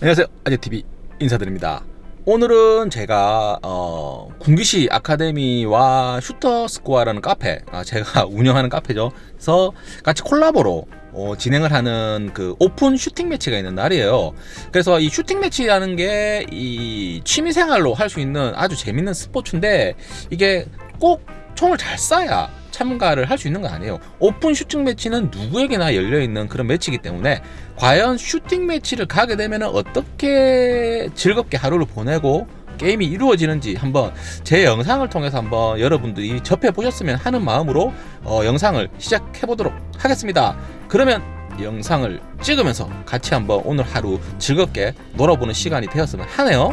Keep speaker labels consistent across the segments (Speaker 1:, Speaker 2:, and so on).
Speaker 1: 안녕하세요. 아재TV 인사드립니다. 오늘은 제가 어, 군기시 아카데미와 슈터스코어라는 카페 아, 제가 운영하는 카페죠. 그래서 같이 콜라보로 어, 진행을 하는 그 오픈 슈팅 매치가 있는 날이에요. 그래서 이 슈팅 매치라는 게 이 취미생활로 할 수 있는 아주 재밌는 스포츠인데 이게 꼭 총을 잘 쏴야 참가를 할 수 있는 거 아니에요 오픈 슈팅 매치는 누구에게나 열려있는 그런 매치이기 때문에 과연 슈팅 매치를 가게 되면 어떻게 즐겁게 하루를 보내고 게임이 이루어지는지 한번 제 영상을 통해서 한번 여러분들이 접해 보셨으면 하는 마음으로 어, 영상을 시작해 보도록 하겠습니다 그러면 영상을 찍으면서 같이 한번 오늘 하루 즐겁게 놀아보는 시간이 되었으면 하네요!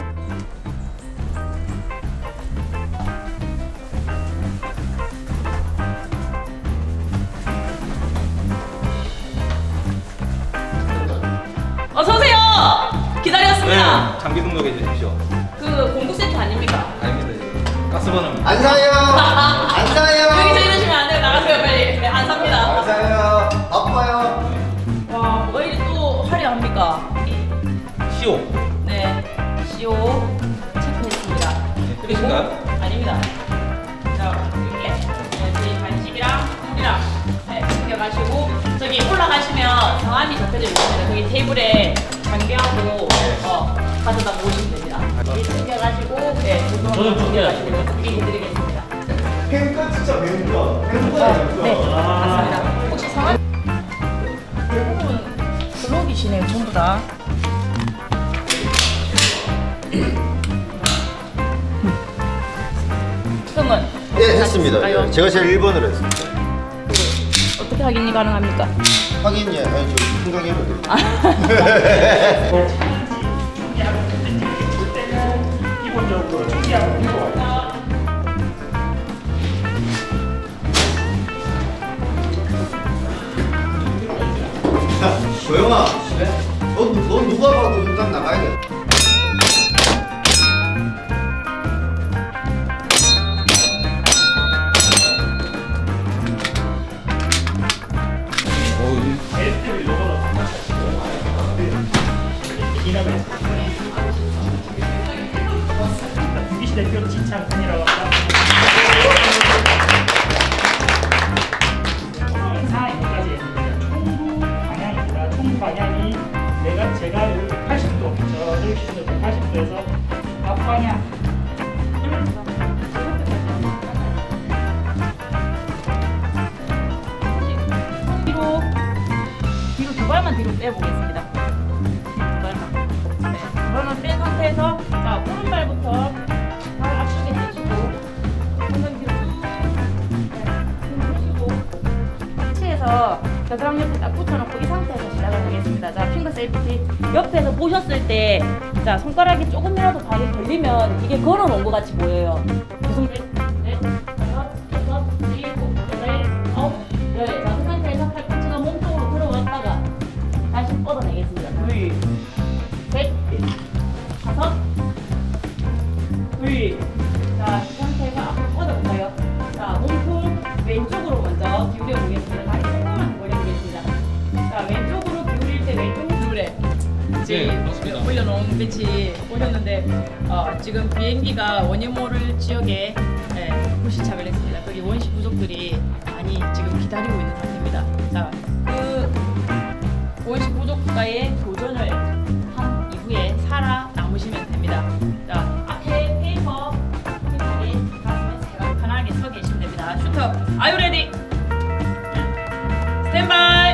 Speaker 2: 기다렸습니다.
Speaker 1: 네, 장비 등록해 주십시오
Speaker 2: 그 공구 세트 아닙니까?
Speaker 1: 아닙니다 가스번호입니다
Speaker 3: 안 사요. 안 사요.
Speaker 2: 여기서 이러시면 안 돼요. 나가세요, 빨리. 네,
Speaker 3: 안안
Speaker 2: 삽니다.
Speaker 3: 사요. 바빠요.
Speaker 2: 와, 뭐가 이리 또 화려합니까?
Speaker 1: 시오
Speaker 2: 네, CO 체크했습니다.
Speaker 1: 끝이신가요?
Speaker 2: 아닙니다. 자, 이렇게. 네, 저희 간식이랑 물이랑 네, 챙겨가시고 저기 올라가시면 성함이 적혀져 있습니다. 거기 테이블에 장기하고 어, 가져다 모시면 됩니다. 여기 챙겨가시고 네, 저도 챙겨가시고 커피 드리겠습니다.
Speaker 3: 팬거 진짜 매운 거. 팬거예요.
Speaker 2: 네, 맞습니다. 혹시 성함? 대부분 블록이시네요, 전부 다. 그러면
Speaker 3: 예, 했습니다. 예, 제가 제일 1번으로 했습니다.
Speaker 2: 어떻게 확인이 가능합니까?
Speaker 3: 확인이 아니 저 풍경해도 돼요. 조영아, 너, 너 누가 봐도 현장 나가야 돼.
Speaker 2: 발만 뒤로 빼보겠습니다. 두 발만. 네, 두 발만 뺀 상태에서 자 오른발부터 발 앞쪽에 대시고 엉덩이 뒤로 쭉 네, 보시고 치에서 겨드랑 옆에 딱 붙여놓고 이 상태에서 시작을 하겠습니다. 자 finger safety 옆에서 보셨을 때 자 손가락이 조금이라도 발이 걸리면 이게 걸어놓은 것 같이 보여요. 무슨 둘. 자, 이 상태에서 앞으로 뻗어볼까요? 자, 몸통 왼쪽으로 먼저 기울여 보겠습니다. 다리 조금만 벌려 보겠습니다. 자, 왼쪽으로 기울일 때 왼쪽 기울에 지금 올려놓은 배치 보셨는데 어, 지금 비행기가 원예모를 지역에 예, 불시착을 했습니다. 거기 원시 부족들이 많이 지금 기다리고 있는 상태입니다. 자, 그 원시 부족과의 교전을 슈터, 아유 레디? 스탠바이!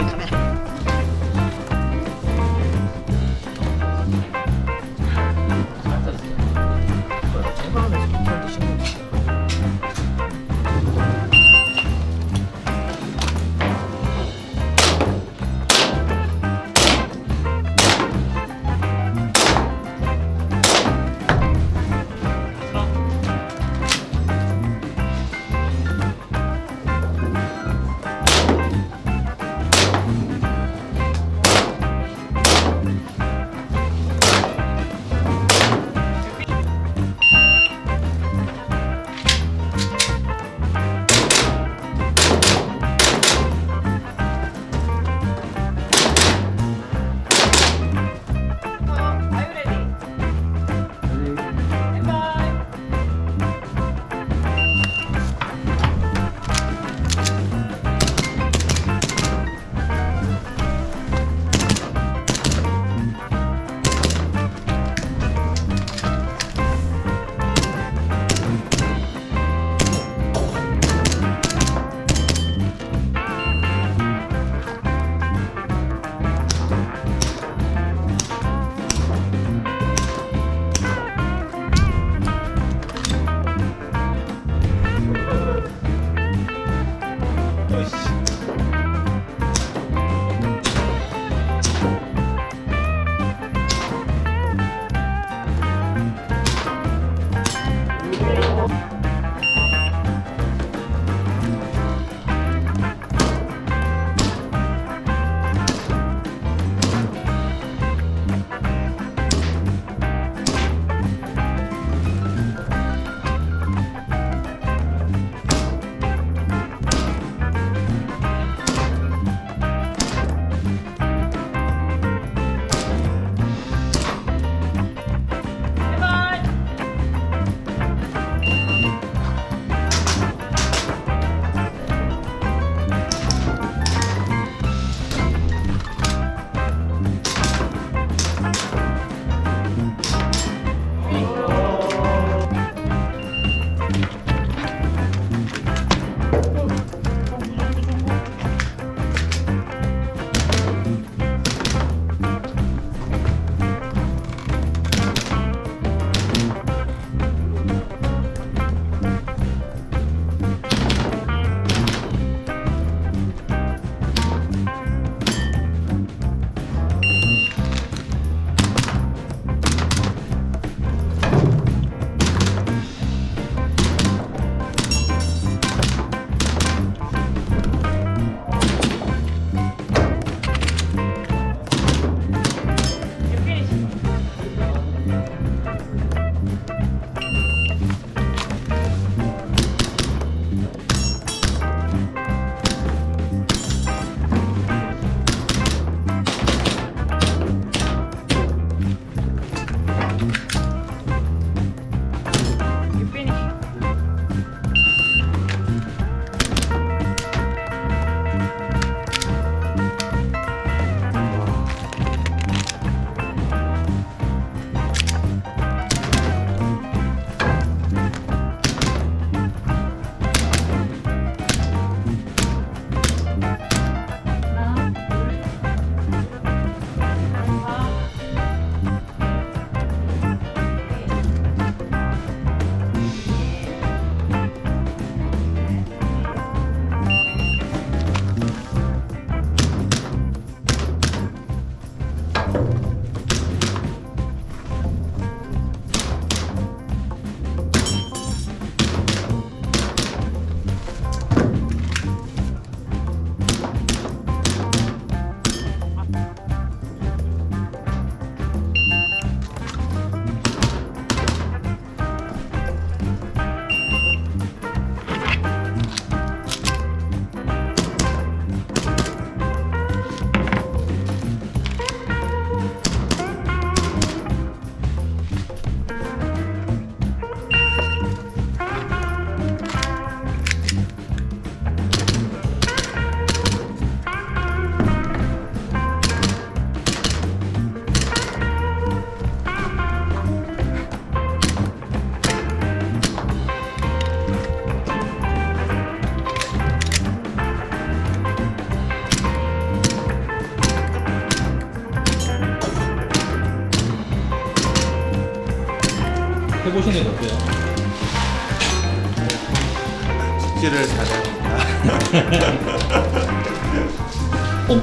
Speaker 2: 이 카메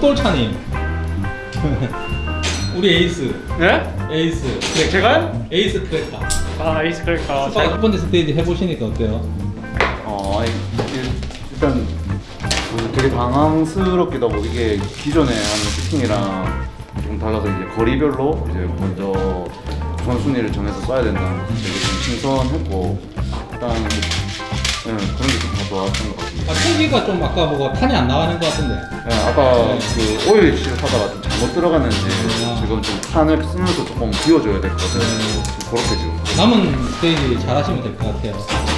Speaker 1: 옥돌차님 우리 에이스
Speaker 4: 네?
Speaker 1: 에이스
Speaker 4: 네, 제가?
Speaker 1: 에이스 크래커
Speaker 4: 아, 에이스 크래커.
Speaker 1: 스파 첫 번째 스테이지 해보시니까 어때요?
Speaker 5: 어, 일- 일단 어, 되게 당황스럽기도 하고 이게 기존에 하는 슈팅이랑 좀 달라서 이제 거리별로 이제 먼저 선순위를 정해서 쏴야 된다는 게 되게 좀 신선했고 일단 네, 그런 게 좋았던 것 같습니다.
Speaker 1: 아, 총기가 좀 아까 뭐가 탄이 안 나가는 것 같은데
Speaker 5: 네, 아까 그 오일 실하다가 좀 잘못 들어갔는지
Speaker 1: 아.
Speaker 5: 지금 좀 탄을 쓰면서 조금 비워줘야 될 것 같아요. 좀 그렇게 지금
Speaker 1: 남은 스테이지 잘 하시면 될 것 같아요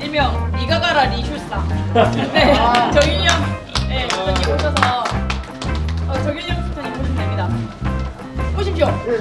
Speaker 2: 일명 니가 가라 리슈사. 네, 정윤영 네, 스타님 오셔서 어, 정윤영 스타님 보시면 됩니다. 보십시오. 네.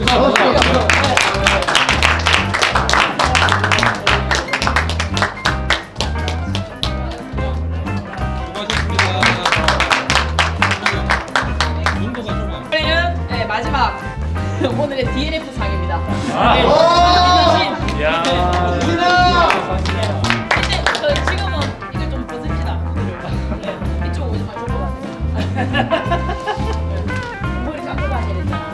Speaker 2: 이쪽 오지 마시고. 머리 감고 다녀야 되잖아.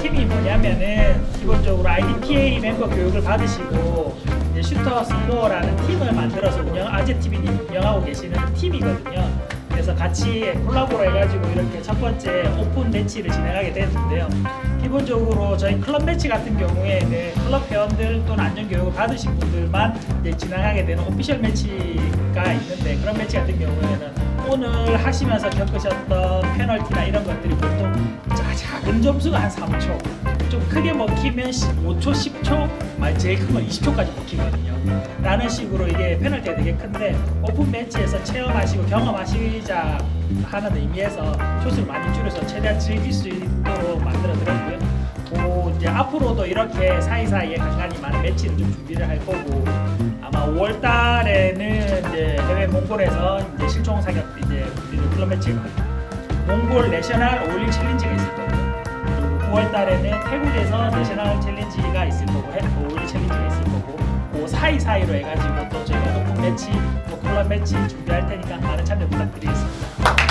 Speaker 4: 팀이 뭐냐면은 기본적으로 IDPA 멤버 교육을 받으시고 이제 슈터 스코어라는 팀을 만들어서 운영 아재 TV님 운영하고 계시는 팀이거든요. 그래서 같이 콜라보로 해가지고 이렇게 첫 번째 오픈 매치를 진행하게 됐는데요. 기본적으로 저희 클럽 매치 같은 경우에는 클럽 회원들 또는 안전 교육을 받으신 분들만 이제 진행하게 되는 official 매치가 있는데 그런 매치 같은 경우에는 오늘 하시면서 겪으셨던 페널티나 이런 것들이 보통 작은 점수가 한 3초, 좀 크게 먹히면 5초, 10초, 말 제일 큰 건 20초까지 먹히거든요. 라는 식으로 이게 페널티가 되게 큰데 오픈 매치에서 체험하시고 경험하시자 하는 의미에서 초수를 많이 줄여서 최대한 즐길 수 있도록 만들어 드렸고요. 오, 이제 앞으로도 이렇게 사이사이에 간간히 많은 매치를 좀 준비를 할 거고 아마 5월 달에는 이제 해외 몽골에서 이제 실총 사격 이제 우리는 클럽 매치가 몽골 national 5.16 challenge가 있을 거고요. 그리고 9월 달에는 태국에서 national challenge가 있을 거고, 5.16 challenge가 있을 거고, 그 사이사이로 해가지고 또 저희가 오픈 매치, 또 클럽 매치 준비할 테니까 많은 참여 부탁드리겠습니다.